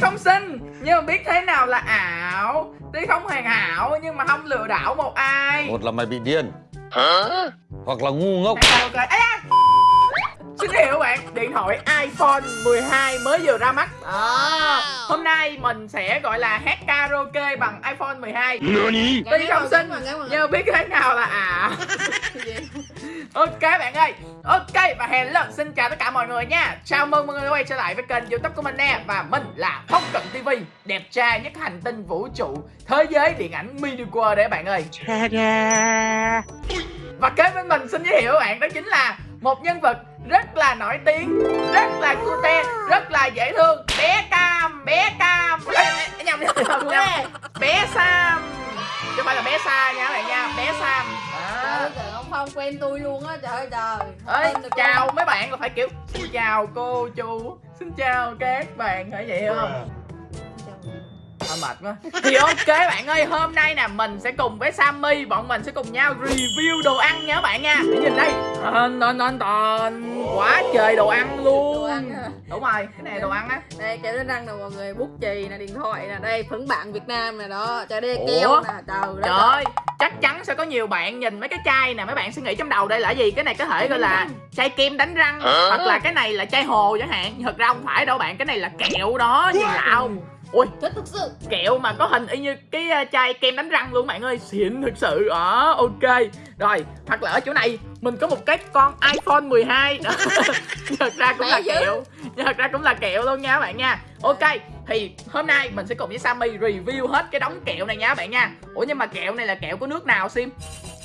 không xinh. Nhưng mà biết thế nào là ảo. Tuy không hoàn hảo nhưng mà không lừa đảo một ai. Một là mày bị điên. Hoặc là ngu ngốc. Này, ok Ây da! Xin hiểu bạn, điện thoại iPhone 12 mới vừa ra mắt. À, Hôm nay mình sẽ gọi là hát karaoke bằng iPhone 12 Tuy không xinh nhưng mà biết thế nào là ảo Ok bạn ơi. Ok và hello xin chào tất cả mọi người nha. Chào mừng mọi người quay trở lại với kênh youtube của mình nè. Và mình là Phong Cận TV Đẹp trai nhất hành tinh vũ trụ Thế giới điện ảnh mini world đấy bạn ơi. Và kế bên mình xin giới thiệu bạn đó chính là Một nhân vật rất là nổi tiếng Rất là cute Rất là dễ thương. Bé Cam Bé Cam. Ê, nhầm, nhầm, nhầm, nhầm. Bé Sam. Chứ không phải là bé Sa nha các bạn nha. Bé Sam. À. ơi, trời ông Phong quen tôi luôn á, trời ơi trời. Ơi, chào không? mấy bạn là phải kiểu Xin chào cô chú Xin chào các bạn phải vậy không À, mệt quá. Thì ok bạn ơi Hôm nay nè mình sẽ cùng với Sammy Bọn mình sẽ cùng nhau review đồ ăn nha các bạn nha. Để nhìn đây. Tòn tòn tòn tòn Quá trời đồ ăn luôn. Đồ ăn hả? Đúng rồi Cái này đồ ăn á. Đây kẹo đánh răng nè mọi người, bút chì nè, điện thoại nè, đây phấn bạn Việt Nam nè đó, trời đây keo nè, trời ơi Chắc chắn sẽ có nhiều bạn nhìn mấy cái chai nè. Mấy bạn sẽ nghĩ trong đầu đây là gì? Cái này có thể gọi là chai kem đánh răng. Hoặc là cái này là chai hồ chẳng hạn. Thật ra không phải đâu bạn Cái này là kẹo đó Nhìn lạ không Ui Thích thực sự. Kẹo mà có hình y như cái chai kem đánh răng luôn bạn ơi. Xịn thực sự. Đó ok. Rồi hoặc là ở chỗ này mình có một cái con iphone 12 đó. Thật ra cũng là Lẹ dữ. kẹo. Thật ra cũng là kẹo luôn nha các bạn nha. Ok thì hôm nay mình sẽ cùng với Sammy review hết cái đống kẹo này nha các bạn nha. Ủa nhưng mà kẹo này là kẹo của nước nào sim?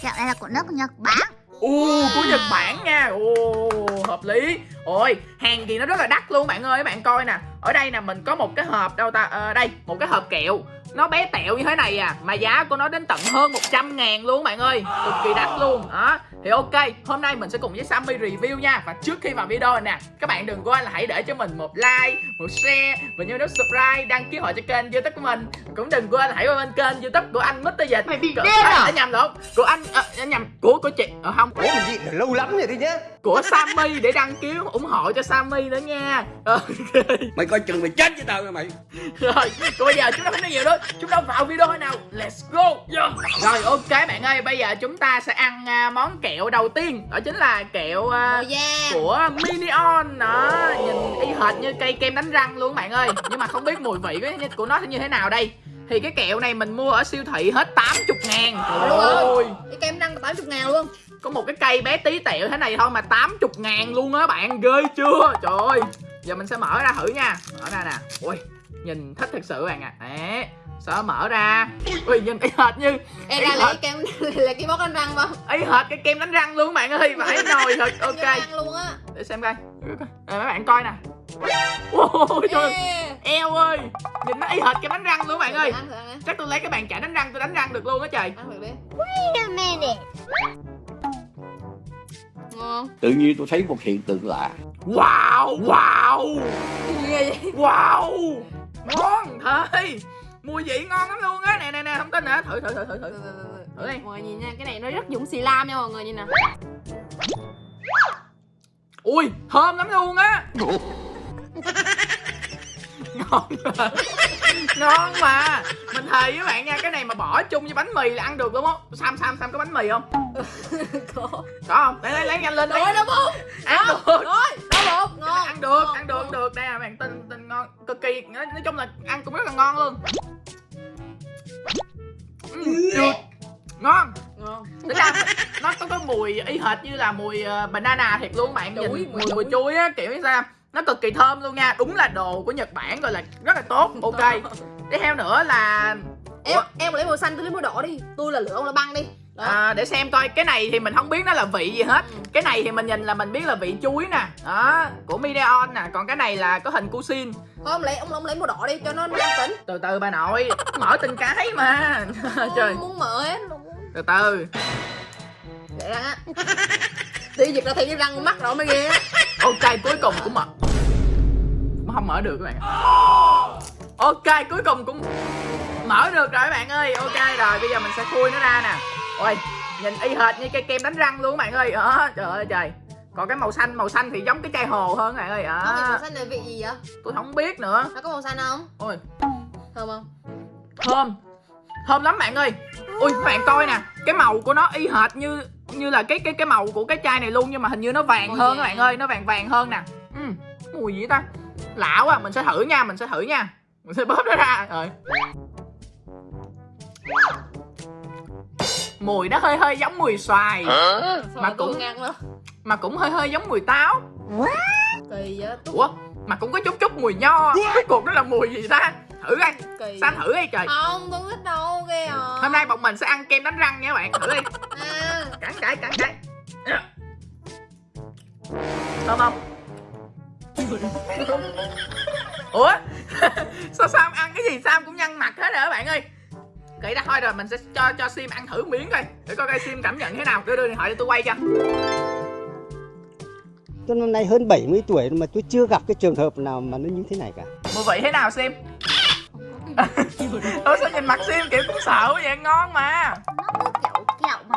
Kẹo này là của nước Nhật Bản Ồ, của Nhật Bản nha. Ồ, hợp lý. Ôi, hàng thì nó rất là đắt luôn bạn ơi Các bạn coi nè. Ở đây nè, mình có một cái hộp đâu ta? Ờ, Đây, một cái hộp kẹo. Nó bé tẹo như thế này à Mà giá của nó đến tận hơn 100 ngàn luôn bạn ơi. Cực kỳ đắt luôn. Đó Thì ok, hôm nay mình sẽ cùng với Sammy review nha. Và trước khi vào video này nè Các bạn đừng quên là hãy để cho mình một like, một share Và nhớ nút subscribe, đăng ký hội cho kênh youtube của mình. Cũng đừng quên là hãy qua bên kênh youtube của anh Mr. Dịch. Mày bị điên à? nhầm lộn Của anh, à, nhầm, của của chị Ờ không, Ủa mình được lâu lắm rồi đấy nhá của Sammy để đăng ký ủng hộ cho Sammy nữa nha. Ok. Mày coi chừng mày chết với tao nha mày. Rồi còn bây giờ chúng ta không nói nhiều nữa. Chúng ta vào video thôi nào. Let's go. Yeah. rồi ok bạn ơi bây giờ chúng ta sẽ ăn à, món kẹo đầu tiên. Đó chính là kẹo à, Màu da của Minion. Đó nhìn y hệt như cây kem đánh răng luôn bạn ơi. Nhưng mà không biết mùi vị của- của nó sẽ như thế nào đây. Thì cái kẹo này mình mua ở siêu thị hết 80 ngàn. Rồi. Ôi Cái kem răng 80 ngàn luôn có một cái cây bé tí tẹo thế này thôi mà 80 ngàn luôn á bạn ghê chưa? Trời ơi giờ mình sẽ mở ra thử nha. Mở ra nè. Ui nhìn thích thật sự bạn ạ. À. đấy sợ mở ra. Ui nhìn y hệt như Ê ra lấy kem là cái bóc đánh răng không? y hệt cái kem đánh răng luôn bạn ơi phải nồi thật. Ok. Kem răng luôn á. Để xem coi. Đây, mấy bạn coi nè. Ôi trời Ê. eo ơi. Nhìn nó y hệt kem đánh răng luôn bạn ơi. chắc tôi lấy cái bàn chải đánh răng tôi đánh răng được luôn á trời. Ăn thử đi. Wait a minute Ngon. Tự nhiên tôi thấy một hiện tượng lạ. Wow wow. Vậy? Wow. Ngon thôi Mùi vị ngon lắm luôn á. Nè nè nè không tin hả Thử thử thử thử thử. Thử đi. Mọi người nhìn nha, cái này nó rất giống xì lam nha mọi người nhìn nè. Ui thơm lắm luôn á. Ngon Ngon mà. Mình thề với bạn nha Cái này mà bỏ chung với bánh mì là ăn được đúng không? Sam Sam Sam có bánh mì không? Có. Có không? Lấy lấy lấy nhanh lên đi Rồi đâu bụng Ăn được. Rồi, bụng, ngon Ăn được ngon, ăn được ngon. ăn được. Đây là bạn tin tin ngon Cực kỳ. Nói, nói chung là ăn cũng rất là ngon luôn. Ừ, được. Ngon. Ngon. Tính ra nó có có mùi y hệt như là mùi ờ, banana thiệt luôn bạn Chuối, nhìn mùi mùi, mùi chuối á kiểu như sao nó cực kỳ thơm luôn nha. Đúng là đồ của nhật bản gọi là rất là tốt. Ok. Tiếp theo nữa là Em, em lấy màu xanh, tôi lấy màu đỏ đi. Tôi là lửa, ông là băng đi. Đó. À, để xem coi. Cái này thì mình không biết nó là vị gì hết. Ừ. cái này thì mình nhìn là mình biết là vị chuối nè. Đó của Mideon nè. Còn cái này là có hình cuisine. Thôi ông lấy, ông, ông lấy màu đỏ đi cho nó nam tính. Từ từ bà nội. Mở từng cái mà. Trời. muốn mở hết luôn. Từ từ. Để răng á. Đi giật ra thấy cái răng mắt rồi mới ghê ok cuối cùng cũng mở không mở được các bạn ok cuối cùng cũng mở được rồi các bạn ơi. Ok rồi bây giờ mình sẽ khui nó ra nè. Ôi nhìn y hệt như cây kem đánh răng luôn các bạn ơi. Đó trời ơi trời. Còn cái màu xanh màu xanh thì giống cái chai hồ hơn các bạn ơi. Vị màu à, xanh này vị gì vậy? tôi không biết nữa. Nó có màu xanh không? ôi. Thơm không? thơm. Thơm lắm bạn ơi. Ui các bạn coi nè cái màu của nó y hệt như như là cái cái cái màu của cái chai này luôn nhưng mà hình như nó vàng Màu hơn các bạn ơi nó vàng vàng hơn nè. Ừ, mùi gì ta lạ quá mình sẽ thử nha mình sẽ thử nha. Mình sẽ bóp nó ra. Rồi. Mùi nó hơi hơi giống mùi xoài. Sao Mà cũng- ngăn đó mà cũng hơi hơi giống mùi táo. Kỳ vậy? Ủa? Mà cũng có chút chút mùi nho. Cuối cùng nó là mùi gì ta? Thử coi. Kỳ Sam thử đi trời. Không, tôi biết đâu ghê à. Hôm nay bọn mình sẽ ăn kem đánh răng nha các bạn. Thử đi. À, cắn cái cắn cái thơm không ủa? Sao sam ăn cái gì? Sam cũng nhăn mặt hết rồi các bạn ơi. Kỹ đã thôi rồi mình sẽ cho cho sim ăn thử miếng coi. Để coi coi sim cảm nhận thế nào. Đưa đưa điện thoại để tôi quay cho. Tôi năm nay hơn 70 tuổi mà tôi chưa gặp cái trường hợp nào mà nó như thế này cả. mùi vị thế nào sim? Ủa sao nhìn mặt sim kiểu cũng sợ vậy? Ngon mà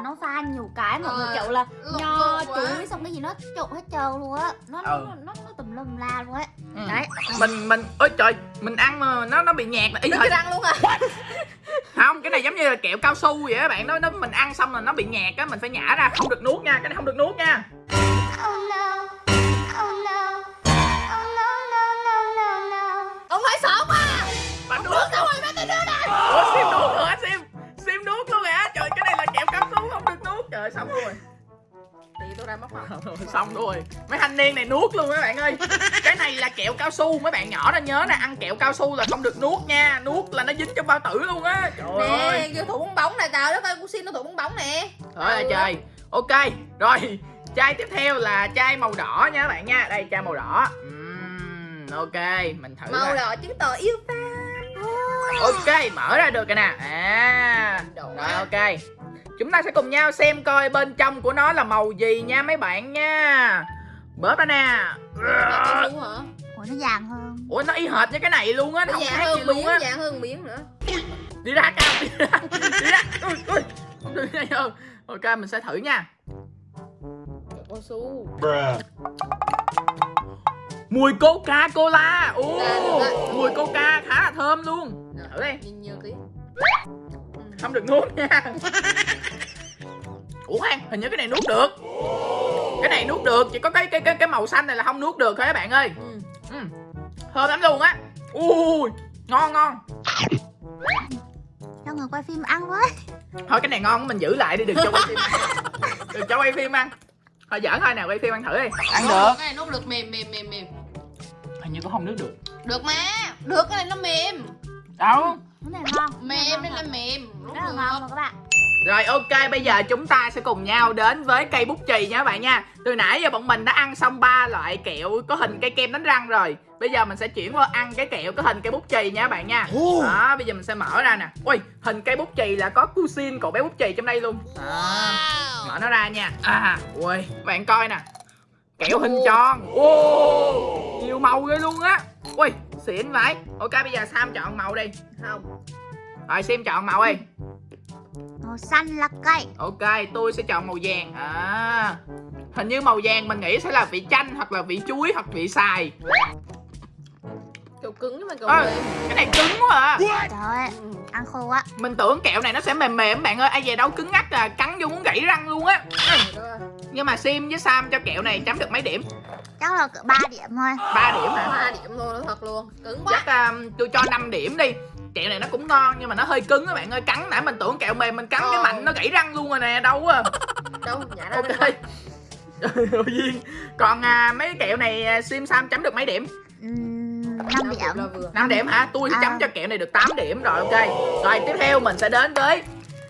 Nó mà pha nhiều cái mọi người Ờ, kiểu là nho chuối xong cái gì nó trộn hết trơn luôn á. Nó, Ừ. nó nó nó tùm lum la luôn á. Ừ. đấy. Mình mình ôi trời mình ăn mà nó nó bị nhạt là ý cái răng luôn à? Không cái này giống như là kẹo cao su vậy á bạn. Nó nó mình ăn xong là nó bị nhạt á mình phải nhả ra không được nuốt nha cái này không được nuốt nha. Oh no oh no oh no no no no no Ông phải sợ quá bạn nuốt sao rồi mấy tôi đưa đây ủa sim trời xong rồi. Thì tôi ra mất mặt xong rồi. Mấy thanh niên này nuốt luôn các bạn ơi. Cái này là kẹo cao su mấy bạn nhỏ đó nhớ nè ăn kẹo cao su là không được nuốt nha. Nuốt là nó dính trong bao tử luôn á. Trời ơi. Nè, vô thủ bóng bóng này đất ơi, cô xin nó thủ bóng bóng nè. Trời ơi trời. Ok Rồi. Chai tiếp theo là chai màu đỏ nha các bạn nha. Đây chai màu đỏ. Ừm, Ok Mình thử Màu đỏ chứng tỏ yêu ta. Ok Mở ra được rồi nè. À. Rồi ok Chúng ta sẽ cùng nhau xem coi bên trong của nó là màu gì nha mấy bạn nha. Bóp ra nè. Ủa nó vàng hơn. Ủa nó y hệt như cái này luôn á Nó không dạng khác gì hơn luôn á. dạng hơn miếng nữa. Đi ra cao Đi ra Đi ra. Ui, ui. Ok mình sẽ thử nha. Cao su Mùi Coca Cola Ồ, Dạ. Mùi Coca khá là thơm luôn. Thử đi. Nhìn nhiều tí Không được nuốt nha. Ủa khoan Hình như cái này nuốt được. Cái này nuốt được Chỉ có cái cái cái, cái màu xanh này là không nuốt được thôi các bạn ơi. Ừ. ừ. Thơm lắm luôn á. Ui Ngon ngon. Cho người quay phim ăn với Thôi cái này ngon mình giữ lại đi Đừng cho quay phim Đừng cho quay phim ăn. Thôi giỡn thôi nào quay phim ăn thử đi. Ăn được. Cái này nuốt được mềm mềm mềm mềm. Hình như cũng không nuốt được. Được mà Được cái này nó mềm. Đâu cái này ngon. Mềm nên là mềm rất là ngon các bạn. Rồi ok bây giờ chúng ta sẽ cùng nhau đến với cây bút chì nha các bạn nha. Từ nãy giờ bọn mình đã ăn xong ba loại kẹo có hình cây kem đánh răng rồi. Bây giờ mình sẽ chuyển qua ăn cái kẹo có hình cây bút chì nha các bạn nha. Đó bây giờ mình sẽ mở ra nè. Ui hình cây bút chì là có cuisine cậu bé bút chì trong đây luôn. Đó, Mở nó ra nha. À ui bạn coi nè. Kẹo hình tròn. Ô Nhiều màu ghê luôn á Ui xịn vậy. Ok bây giờ Sam chọn màu đi. Không. Rồi Sim chọn màu đi. Màu xanh là cây. Ok, tôi sẽ chọn màu vàng. À, Hình như màu vàng mình nghĩ sẽ là vị chanh Hoặc là vị chuối hoặc vị xài. Kẹo cứng mà kẹo à, mềm Cái này cứng quá à. Trời ơi ăn khô quá. Mình tưởng kẹo này nó sẽ mềm mềm bạn ơi. Ai về đâu cứng ngắt à Cắn vô muốn gãy răng luôn á. Nhưng mà Sim với Sam cho kẹo này chấm được mấy điểm chắc là cỡ 3 điểm thôi. 3 điểm hả? Ba điểm luôn nó thật luôn. Cứng quá. Chắc um, tôi cho 5 điểm đi. Kẹo này nó cũng ngon nhưng mà nó hơi cứng các bạn ơi. Cắn nãy mình tưởng kẹo mềm mình cắn cái Ờ. mạnh nó gãy răng luôn rồi nè Đâu à Đâu nhả ra Ok. Duyên Còn à, mấy kẹo này à, Sim Sam chấm được mấy điểm? Uhm, 5 Đâu điểm. 5 điểm hả? Tôi sẽ À. chấm cho kẹo này được 8 điểm. Rồi ok. Rồi tiếp theo mình sẽ đến với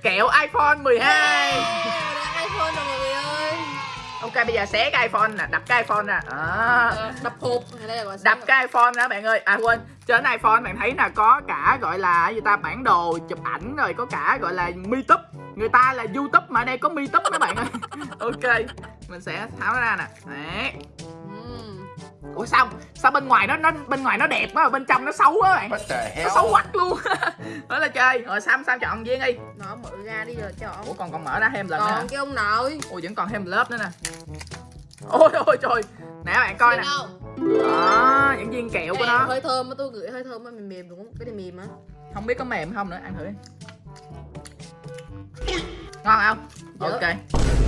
kẹo iPhone 12. Đang iPhone rồi mọi người ơi Ok bây giờ xé cái iPhone nè, đập cái iPhone nè. À, Đập hộp đập cái iPhone đó bạn ơi. À quên, trên iPhone bạn thấy là có cả gọi là gì ta bản đồ chụp ảnh rồi có cả gọi là MeTube. Người ta là YouTube mà ở đây có MeTube các bạn ơi. ok. Mình sẽ tháo nó ra nè. Đấy. Ủa sao? Sao bên ngoài nó nó bên ngoài nó đẹp quá mà bên trong nó xấu quá bạn. Nó xấu quắc luôn. Đó là chơi. Rồi Sam Sam chọn Duyên đi. Nó mở ra đi rồi cho Ủa còn còn mở ra thêm lần nữa? Còn cái ông nội Ủa vẫn còn thêm lớp nữa nè ôi ôi trời nè các bạn coi nè đó những viên kẹo của Cái nó hơi thơm á tôi gửi hơi thơm á mềm mềm đúng không cái này mềm á không biết có mềm không nữa ăn thử đi ngon không Dở. ok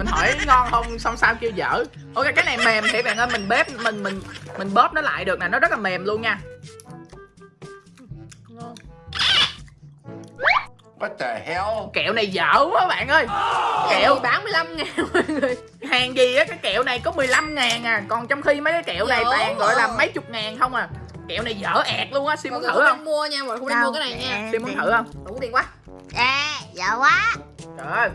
mình hỏi ngon không? Xong sao kêu dở. Ok cái này mềm thì bạn ơi mình bếp mình mình mình bóp nó lại được nè nó rất là mềm luôn nha. Ngon What the hell? kẹo này dở quá bạn ơi. Kẹo kẹo bán 15 ngàn mọi người. Hàng gì á cái kẹo này có 15 ngàn à. Còn trong khi mấy cái kẹo này Dở toàn gọi là mấy chục ngàn không à. Kẹo này dở ẹt luôn á mọi muốn thử không mua nha mọi người không nên mua cái này nha. Sim muốn thử không? Đủ tiền quá. Ê, dở quá. Trời ơi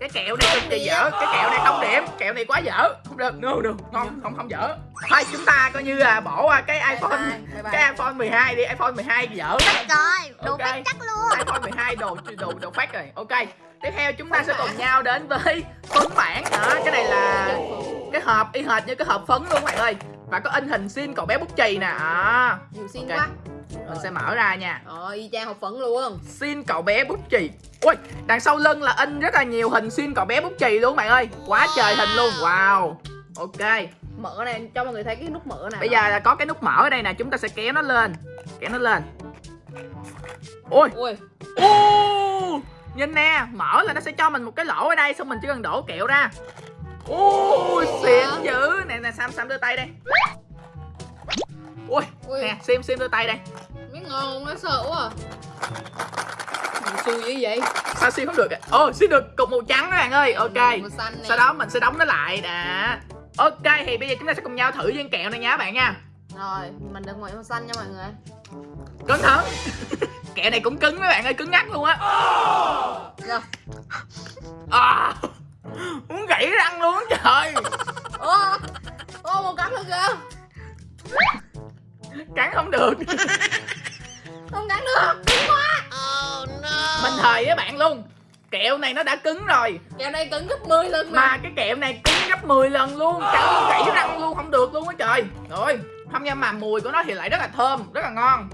cái kẹo này cực kỳ dở cái kẹo này không điểm kẹo này quá dở. Không được. No được ngon không không dở. Thôi chúng ta coi như là bỏ qua cái iphone bye, bye bye. cái iphone 12 đi. iphone 12 dở. Rồi, Ok. biết chắc luôn. iphone 12 đồ đồ đồ phát rồi. Ok. Tiếp theo chúng ta sẽ cùng nhau đến với phấn bản đó cái này là cái hộp y hệt như cái hộp phấn luôn các bạn ơi. Và có in hình xin cậu bé bút chì nè. À, nhiều xin Ok. quá mình sẽ mở ra nha. Rồi y chang học phấn luôn. Xin cậu bé bút chì. Ui đằng sau lưng là in rất là nhiều hình xin cậu bé bút chì luôn bạn ơi. Quá trời hình luôn. Wow. Ok. Mở này cho mọi người thấy cái nút mở này bây giờ là có cái nút mở ở đây nè chúng ta sẽ kéo nó lên. Kéo nó lên. Ui. Ui. Ô nhìn nè mở là nó sẽ cho mình một cái lỗ ở đây xong mình chỉ cần đổ kẹo ra. Ui xịn dữ. Nè nè sam sam đưa tay đây ui ui. nè sim sim đưa tay đây. Miếng ngon không nó sợ quá à. Mình xui dữ vậy. Sao sim không được ạ? ồ sim được cục màu trắng các bạn ơi. Ok. màu xanh này sau đó mình sẽ đóng nó lại đã. Ok thì bây giờ chúng ta sẽ cùng nhau thử viên kẹo này nha các bạn nha. Rồi mình được màu màu xanh nha mọi người. Cẩn thận kẹo này cũng cứng mấy bạn ơi cứng ngắt luôn á. Rồi. À, muốn gãy răng luôn trời. Ô ô một cắn được kìa cắn không được. Không cắn được. Cứng quá. Mình thời với bạn luôn. Kẹo này nó đã cứng rồi. Kẹo này cứng gấp 10 lần mà. Mà cái kẹo này cứng gấp 10 lần luôn. Cắn gãy răng luôn không được luôn á trời. Rồi không nhưng mà mùi của nó thì lại rất là thơm rất là ngon.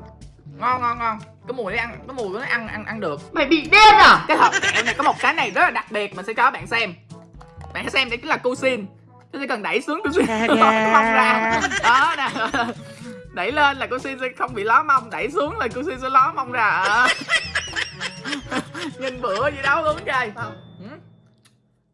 Ngon ngon ngon. Cái mùi nó ăn cái mùi của nó ăn ăn ăn được. Mày bị điên à? Cái hộp kẹo này có một cái này rất là đặc biệt mình sẽ cho các bạn xem. Bạn hãy xem đây chính là cuisine tôi chỉ cần đẩy xuống cuisine cái mông ra. đó nè đẩy lên là cuisine sẽ không bị ló mông đẩy xuống là cuisine sẽ ló mông ra. Ờ. nhìn bữa gì đâu luôn trời. Không.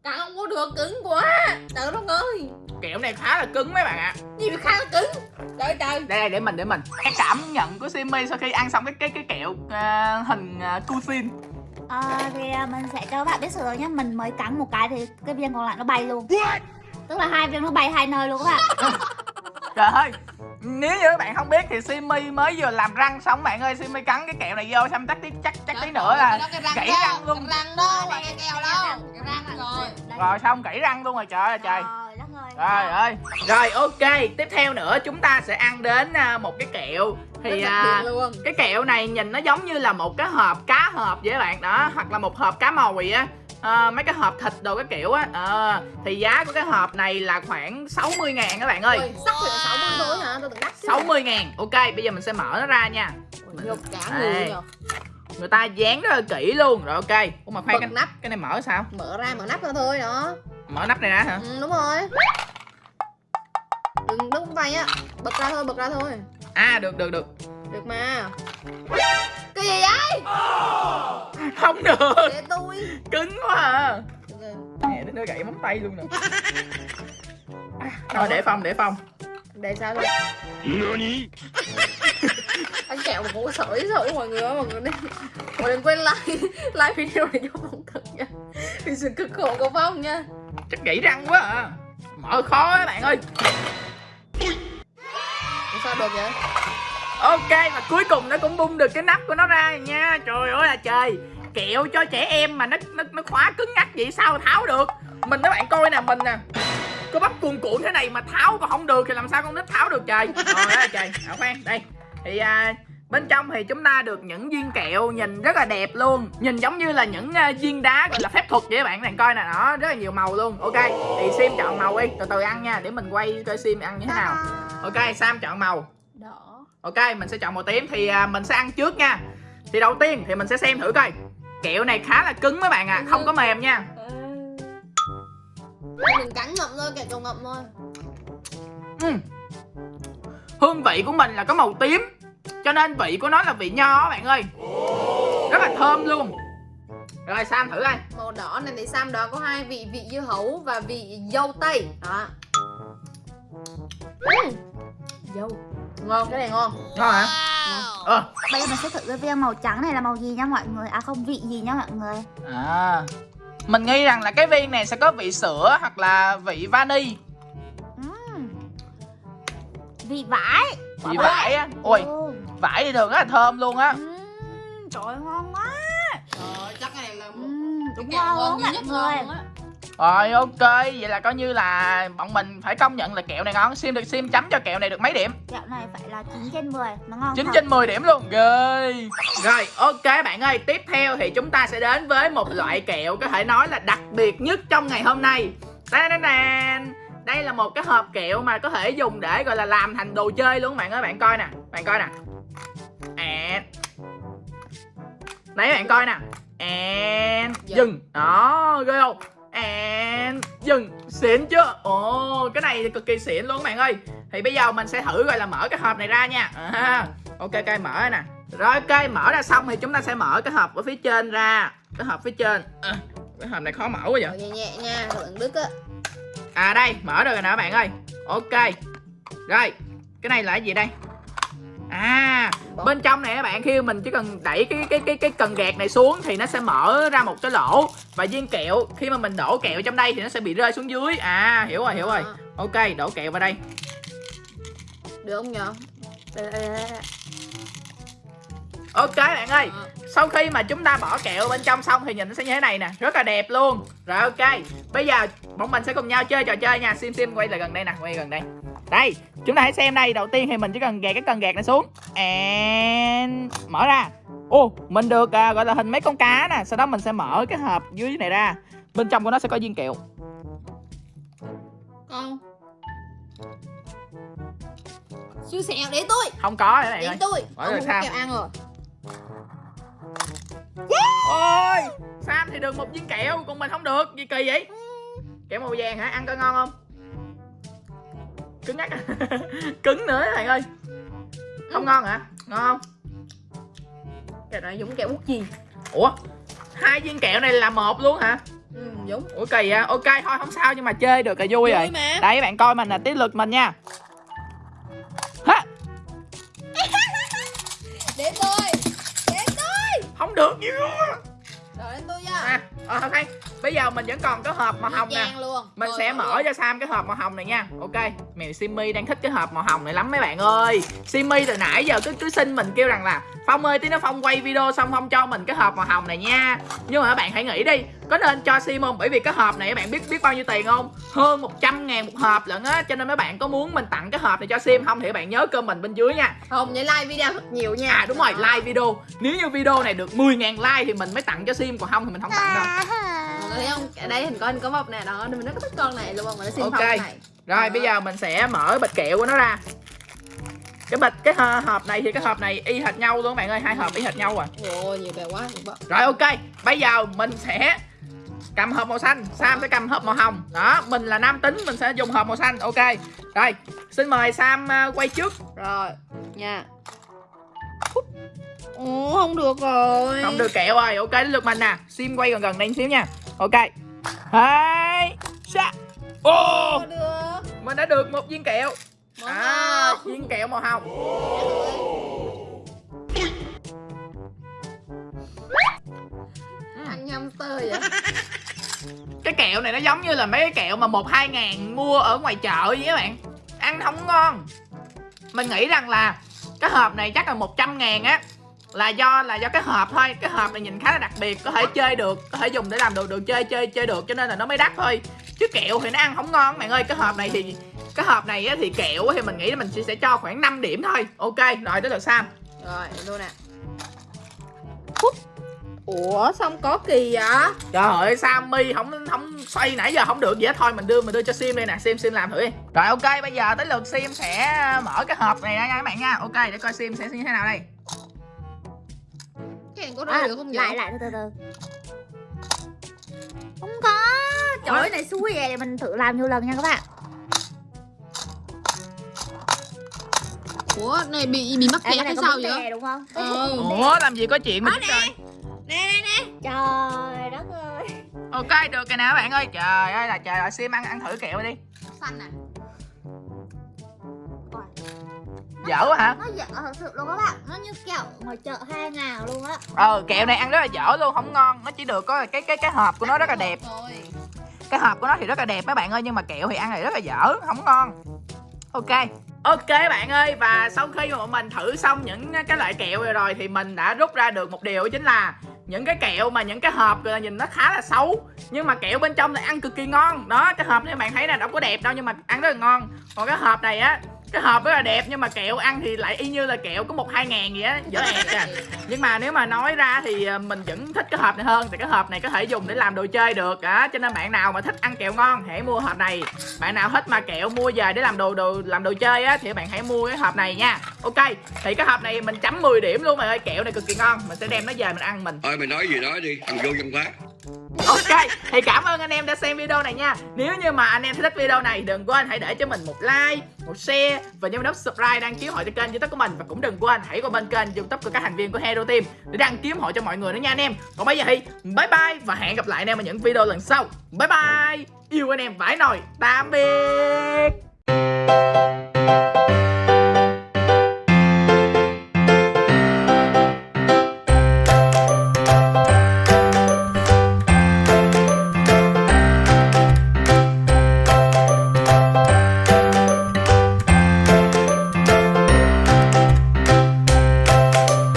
Ừ. không có được cứng quá. Trời đất ơi. Kẹo này khá là cứng mấy bạn ạ. Gì mà khá là cứng? Trời trời. Đây đây để mình để mình. Cái cảm nhận của Simi sau khi ăn xong cái cái cái kẹo à, hình uh, cuisine Ờ, thì à, mình sẽ cho các bạn biết sự rồi nhé Mình mới cắn một cái thì cái viên còn lại nó bay luôn. Tức là hai viên nó bay hai nơi luôn các bạn. Trời ơi nếu như các bạn không biết thì Simi mới vừa làm răng xong bạn ơi Simi cắn cái kẹo này vô xong chắc tí chắc chắc tí nữa là gãy răng luôn. cái răng đó là cái keo đâu cái răng rồi. rồi. Xong gãy răng luôn rồi trời ơi trời. Trời ơi. Rồi ok Tiếp theo nữa chúng ta sẽ ăn đến à, một cái kẹo. Thì à, cái kẹo này nhìn nó giống như là một cái hộp cá hộp vậy các bạn. Đó Hoặc là một hộp cá mòi á à, Mấy cái hộp thịt đồ cái kiểu á. À, Thì giá của cái hộp này là khoảng 60 ngàn các bạn ơi. Ôi, sắc thì là 60 thôi hả? Tôi tưởng đắt chứ. 60 ngàn. Ok bây giờ mình sẽ mở nó ra nha. Ôi, cả người Người ta dán rất là kỹ luôn. Rồi ok. Ủa mà khoan Bật cái, nắp. cái này mở sao? Mở ra mở nắp ra thôi đó. Mở nắp này ra hả? Ừ, đúng rồi. Đừng đứt tay á. Bật ra thôi bật ra thôi. À được được được. Được mà cái gì vậy? Không được. Để tôi. Cứng quá à. Mẹ nó gãy móng tay luôn nè. À, Thôi để phong để phong để sao thôi anh kẹo mà cũng có sợi sợi mọi người á mọi người đừng mọi người đừng quên like like video này cho phong thật nha. Vì sự cực khổ của phong nha. Chắc gãy răng quá à. Mở khó các bạn ơi. Ủa sao được vậy Ok và cuối cùng nó cũng bung được cái nắp của nó ra nha. Trời ơi là trời. Kẹo cho trẻ em mà nó nó, nó khóa cứng ngắc vậy sao tháo được? Mình các bạn coi nè mình nè. Có bắp cuồn cuộn thế này mà tháo còn không được thì làm sao con nít tháo được trời? Đó là trời. À khoan đây. Thì à, bên trong thì chúng ta được những viên kẹo nhìn rất là đẹp luôn. Nhìn giống như là những à, viên đá gọi là phép thuật vậy các bạn. Bạn coi nè Đó rất là nhiều màu luôn. Ok thì Sim chọn màu đi. Từ từ ăn nha để mình quay coi Sim ăn như thế nào. Ok Sam chọn màu. Đỏ Ok, mình sẽ chọn màu tím thì à, mình sẽ ăn trước nha. Thì đầu tiên thì mình sẽ xem thử coi. Kẹo này khá là cứng mấy bạn à, không có mềm nha. Đừng cắn ngậm thôi, kẹo cầu ngậm thôi. Ừm. Hương vị của mình là có màu tím Cho nên vị của nó là vị nho bạn ơi. Rất là thơm luôn. Rồi Sam thử coi. Màu đỏ này thì Sam đó có hai vị vị dưa hấu và vị dâu tây. Đó. Ừm. Dâu Ngon, cái này ngon. Ngon hả? Ờ. Bây giờ mình sẽ thử cái viên màu trắng này là màu gì nha mọi người? À không vị gì nha mọi người? À. Mình nghĩ rằng là cái viên này sẽ có vị sữa hoặc là vị vani. Ừm. Vị vải. Vị vải á? Ôi Ừ. vải thì thường rất là thơm luôn á. Ừm, Trời ngon quá. Trời chắc cái này là Ừm, Đúng ngon ngon luôn duy mọi nhất người. ngon luôn á Rồi ok. Vậy là coi như là bọn mình phải công nhận là kẹo này ngon. Sim được Sim chấm cho kẹo này được mấy điểm? Kẹo này phải là 9 trên 10 Nó ngon 9 thật. trên 10 điểm luôn. Ghê. Rồi ok bạn ơi. Tiếp theo thì chúng ta sẽ đến với một loại kẹo Có thể nói là đặc biệt nhất trong ngày hôm nay. Đan Đây là một cái hộp kẹo mà có thể dùng để gọi là làm thành đồ chơi luôn. Bạn ơi Bạn coi nè. Bạn coi nè. À. Đấy bạn coi nè. And. Dừng. Đó ghê không And Dừng. Xịn chưa Ồ cái này thì cực kỳ xịn luôn bạn ơi. Thì bây giờ mình sẽ thử gọi là mở cái hộp này ra nha. À, Ok cây mở nè. Rồi ok mở ra xong thì chúng ta sẽ mở cái hộp ở phía trên ra. Cái hộp phía trên. À, Cái hộp này khó mở quá vậy? Nhẹ nhẹ nha, lượng đức á. À đây mở được rồi nè các bạn ơi. Ok. Rồi Cái này là cái gì đây À Bên trong này các bạn khi mình chỉ cần đẩy cái cái cái cái cần gạt này xuống Thì nó sẽ mở ra một cái lỗ. Và viên kẹo Khi mà mình đổ kẹo trong đây thì nó sẽ bị rơi xuống dưới. À hiểu rồi hiểu rồi. Ok đổ kẹo vào đây. Được không nhờ? Đây. Ok bạn ơi Đó. Sau khi mà chúng ta bỏ kẹo bên trong xong thì nhìn nó sẽ như thế này nè Rất là đẹp luôn. Rồi ok Bây giờ bọn mình sẽ cùng nhau chơi trò chơi nha. Sim Sim quay lại gần đây nè Quay gần đây Đây Chúng ta hãy xem đây. Đầu tiên thì mình chỉ cần gạt cái cần gạt này xuống. And Mở ra. Ô Mình được à, gọi là hình mấy con cá nè. Sau đó mình sẽ mở cái hộp dưới này ra. Bên trong của nó sẽ có viên kẹo. Con. Xui xẻo để tôi. Không có Đến ơi tôi. Ông không kẹo ăn rồi. Ôi Sam thì được một viên kẹo Còn mình không được. Gì kỳ vậy? Kẹo màu vàng hả? Ăn coi ngon không Cứng ngắc? Cứng nữa các bạn ơi. Không ngon hả? Ngon không? Kẹo này giống kẹo bút gì? Ủa? Hai viên kẹo này là một luôn hả? Ừ giống. Ủa kỳ à Ok thôi không sao nhưng mà chơi được là vui rồi. Vui mà. Đây bạn coi mình là tiếp lượt mình nha. Hả? Đến tôi. Đến tôi. Không được á. Rồi đến tôi nha. À ờ, ok Bây giờ mình vẫn còn có hộp màu hồng nè. Luôn. Mình Rồi, sẽ rồi, mở cho Sam cái hộp màu hồng này nha. Ok Mèo Simmy đang thích cái hộp màu hồng này lắm mấy bạn ơi. Simmy từ nãy giờ cứ cứ xin mình kêu rằng là Phong ơi tí nó Phong quay video xong Phong cho mình cái hộp màu hồng này nha. Nhưng mà các bạn hãy nghĩ đi Có nên cho Sim không Bởi vì cái hộp này các bạn biết biết bao nhiêu tiền không Hơn 100 ngàn một hộp lận á Cho nên mấy bạn có muốn mình tặng cái hộp này cho Sim không Thì các bạn nhớ comment bên dưới nha Không nhớ like video thật nhiều nha À đúng rồi like video Nếu như video này được 10.000 like thì mình mới tặng cho Sim Còn không thì mình không tặng đâu người thấy không? Ở đây hình con có một nè đó, mình rất thích con này luôn, mình đã xin Ok. phòng này. Rồi Đó. bây giờ mình sẽ mở bịch kẹo của nó ra Cái bịch, cái hộp này thì cái hộp này y hệt nhau luôn các bạn ơi Hai hộp y hệt nhau à Ôi, nhiều quá. Rồi ok, bây giờ mình sẽ cầm hộp màu xanh Sam sẽ cầm hộp màu hồng. Đó, mình là nam tính, mình sẽ dùng hộp màu xanh. Ok, rồi, xin mời Sam à, quay trước. Rồi, nha. Ồ, không được rồi. Không được kẹo rồi, ok đến lượt mình nè. Sim quay gần gần đây xíu nha. Ok. Hai Sa Ô. Mình đã được một viên kẹo. Màu À, hồng. viên kẹo màu hồng. Ăn hamster vậy. Cái kẹo này nó giống như là mấy cái kẹo mà một hai ngàn mua ở ngoài chợ vậy các bạn. Ăn không ngon. Mình nghĩ rằng là cái hộp này chắc là 100 ngàn á là do là do cái hộp thôi. Cái hộp này nhìn khá là đặc biệt có thể chơi được có thể dùng để làm đồ đồ chơi chơi chơi được cho nên là nó mới đắt thôi. Chứ kẹo thì nó ăn không ngon bạn ơi. Cái hộp này thì cái hộp này á, thì kẹo thì mình nghĩ là mình sẽ cho khoảng 5 điểm thôi. Ok rồi tới lượt sam. Rồi, luôn nè. Ủa, xong có kỳ vậy? Trời ơi Sammy không không xoay nãy giờ không được. Gì hết thôi mình đưa mình đưa cho Sim đây nè. Sim Sim làm thử đi. Rồi ok bây giờ tới lượt Sim sẽ mở cái hộp này ra nha các bạn nha. Ok để coi Sim sẽ như thế nào đây. Cái này có rơi à, được không vậy? Lại lại từ từ từ. Không có. Trời ơi này xui vậy. Để mình thử làm nhiều lần nha các bạn. Ủa này bị bị mắc kẹt hay sao vậy? đúng không? ờ ủa làm gì có chuyện mà Đó nè. nè nè. Nè Trời đất ơi. Ok được rồi nè các bạn ơi. Trời ơi là trời ơi sim ăn ăn thử kẹo đi. Xanh à? Dở quá hả? Nó dở thật sự luôn các bạn. Nó như kẹo ngoài chợ hai ngàn luôn á. Ờ kẹo này ăn rất là dở luôn không ngon. Nó chỉ được có cái cái cái hộp của nó rất là đẹp. Cái hộp của nó thì rất là đẹp mấy bạn ơi nhưng mà kẹo thì ăn thì rất là dở không ngon. Ok. Ok bạn ơi và sau khi mà bọn mình thử xong những cái loại kẹo rồi rồi thì mình đã rút ra được một điều chính là những cái kẹo mà những cái hộp là nhìn nó khá là xấu, nhưng mà kẹo bên trong lại ăn cực kỳ ngon. Đó, cái hộp này bạn thấy là đâu có đẹp đâu, nhưng mà ăn rất là ngon. Còn cái hộp này á cái hộp rất là đẹp nhưng mà kẹo ăn thì lại y như là kẹo có một hai ngàn gì á dở ẹt à nhưng mà nếu mà nói ra thì ờ, mình vẫn thích cái hộp này hơn thì cái hộp này có thể dùng để làm đồ chơi được á. Cho nên bạn nào mà thích ăn kẹo ngon hãy mua hộp này. Bạn nào thích mà kẹo mua về để làm đồ đồ làm đồ chơi á thì bạn hãy mua cái hộp này nha. Ok thì cái hộp này mình chấm 10 điểm luôn mà ơi kẹo này cực kỳ ngon mình sẽ đem nó về mình ăn mình. Thôi mày nói gì nói đi, thằng vô văn hóa. Ok, thì cảm ơn anh em đã xem video này nha. Nếu như mà anh em thích video này Đừng quên hãy để cho mình một like, một share Và nhấn nút subscribe đăng ký hội cho kênh youtube của mình. Và cũng đừng quên hãy qua bên kênh youtube của các thành viên của Hero Team Để đăng ký hội cho mọi người nữa nha anh em. Còn bây giờ thì bye bye Và hẹn gặp lại anh em ở những video lần sau. Bye bye. Yêu anh em vãi nồi. Tạm biệt.